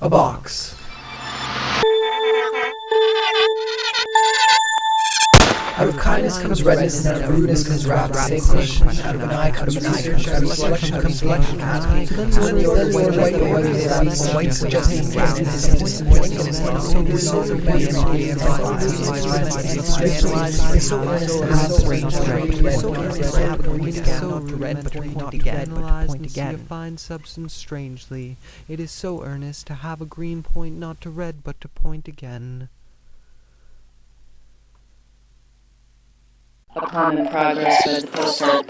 A box. Out of kindness comes redness, and out of rudeness comes wrath. Same question. Out of an eye comes research. Out of selection comes selection. So when the way to white, the white is that white suggesting fine substance strangely. It is so earnest to have a green point not to red but to point again. Upon the progress of the postal